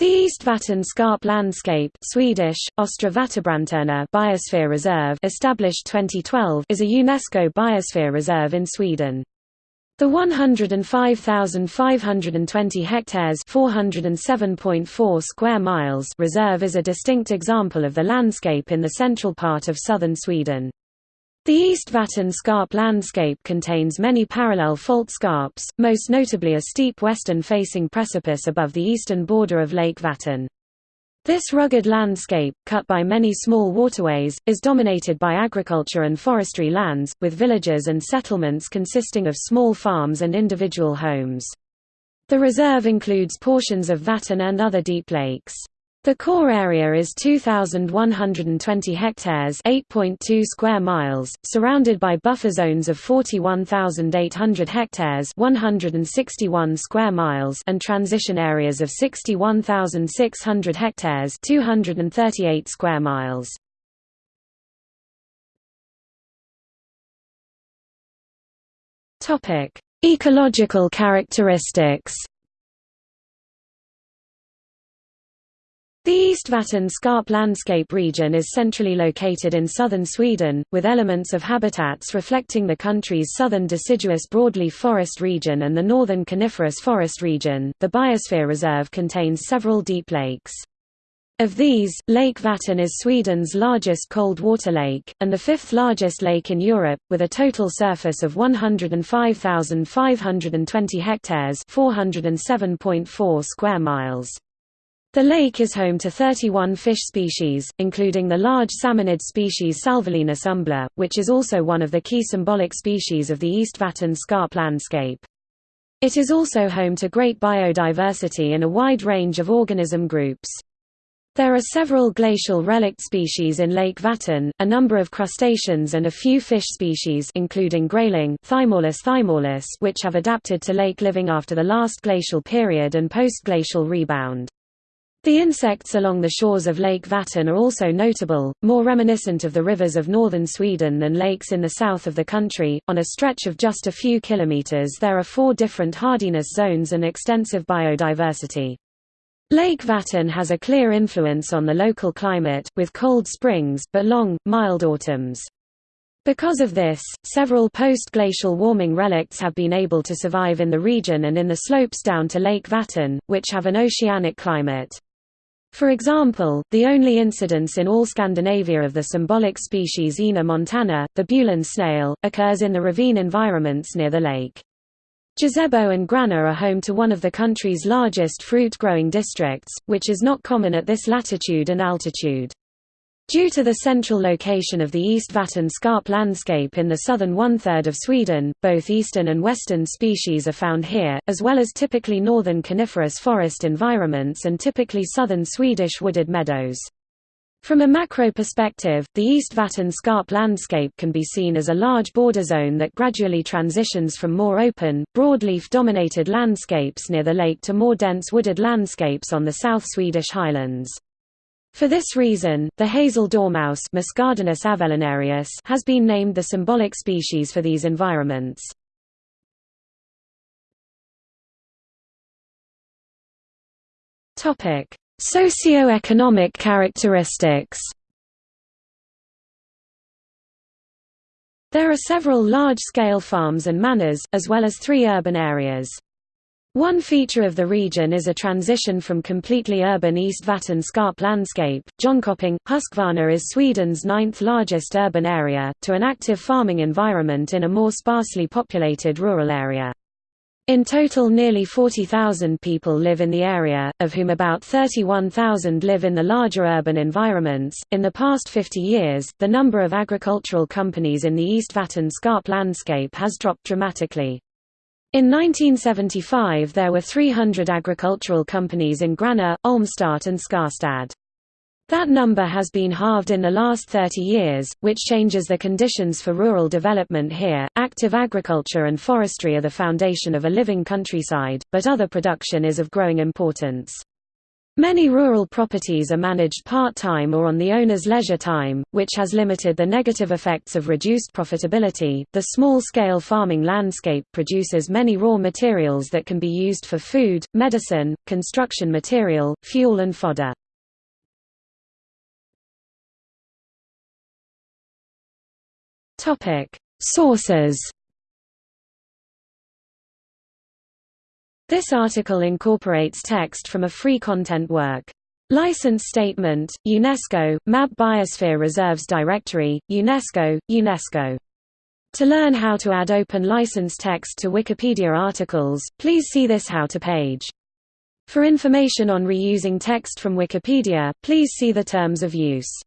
The East Vättern Scarp Landscape Swedish, Biosphere Reserve established 2012 is a UNESCO biosphere reserve in Sweden. The 105,520 hectares 407.4 square miles reserve is a distinct example of the landscape in the central part of southern Sweden. The East Vättern Scarp landscape contains many parallel fault scarps, most notably a steep western-facing precipice above the eastern border of Lake Vättern. This rugged landscape, cut by many small waterways, is dominated by agriculture and forestry lands, with villages and settlements consisting of small farms and individual homes. The reserve includes portions of Vättern and other deep lakes. The core area is 2,120 hectares 8.2 square miles, surrounded by buffer zones of 41,800 hectares 161 square miles and transition areas of 61,600 hectares 238 square miles. Ecological characteristics The East Vättern Scarp landscape region is centrally located in southern Sweden, with elements of habitats reflecting the country's southern deciduous broadleaf forest region and the northern coniferous forest region. The Biosphere Reserve contains several deep lakes. Of these, Lake Vättern is Sweden's largest cold water lake, and the fifth largest lake in Europe, with a total surface of 105,520 hectares 407.4 square miles. The lake is home to 31 fish species, including the large salmonid species Salvelinus umbla, which is also one of the key symbolic species of the East Vättern scarp landscape. It is also home to great biodiversity in a wide range of organism groups. There are several glacial relict species in Lake Vättern, a number of crustaceans and a few fish species including grayling Thymallus thymallus which have adapted to lake living after the last glacial period and post-glacial rebound. The insects along the shores of Lake Vättern are also notable, more reminiscent of the rivers of northern Sweden than lakes in the south of the country. On a stretch of just a few kilometers, there are four different hardiness zones and extensive biodiversity. Lake Vättern has a clear influence on the local climate, with cold springs, but long, mild autumns. Because of this, several post-glacial warming relicts have been able to survive in the region and in the slopes down to Lake Vättern, which have an oceanic climate. For example, the only incidence in all Scandinavia of the symbolic species Ena montana, the Bulin snail, occurs in the ravine environments near the lake. Josebo and Gränna are home to one of the country's largest fruit-growing districts, which is not common at this latitude and altitude. Due to the central location of the East Vättern scarp landscape in the southern one-third of Sweden, both eastern and western species are found here, as well as typically northern coniferous forest environments and typically southern Swedish wooded meadows. From a macro perspective, the East Vättern scarp landscape can be seen as a large border zone that gradually transitions from more open, broadleaf-dominated landscapes near the lake to more dense wooded landscapes on the South Swedish highlands. For this reason, the hazel dormouse has been named the symbolic species for these environments. Socio-economic characteristics There are several large-scale farms and manors, as well as three urban areas. One feature of the region is a transition from completely urban East Vättern scarp landscape, Jönköping, Huskvarna is Sweden's ninth largest urban area, to an active farming environment in a more sparsely populated rural area. In total nearly 40,000 people live in the area, of whom about 31,000 live in the larger urban environments. In the past 50 years, the number of agricultural companies in the East Vättern scarp landscape has dropped dramatically. In 1975 there were 300 agricultural companies in Gränna, Ölmstad and Skärstad. That number has been halved in the last 30 years, which changes the conditions for rural development here. Active agriculture and forestry are the foundation of a living countryside, but other production is of growing importance. Many rural properties are managed part-time or on the owner's leisure time, which has limited the negative effects of reduced profitability. The small-scale farming landscape produces many raw materials that can be used for food, medicine, construction material, fuel and fodder. Topic: Sources This article incorporates text from a free content work. License Statement, UNESCO, MAB Biosphere Reserves Directory, UNESCO, UNESCO. To learn how to add open license text to Wikipedia articles, please see this How to page. For information on reusing text from Wikipedia, please see the Terms of Use.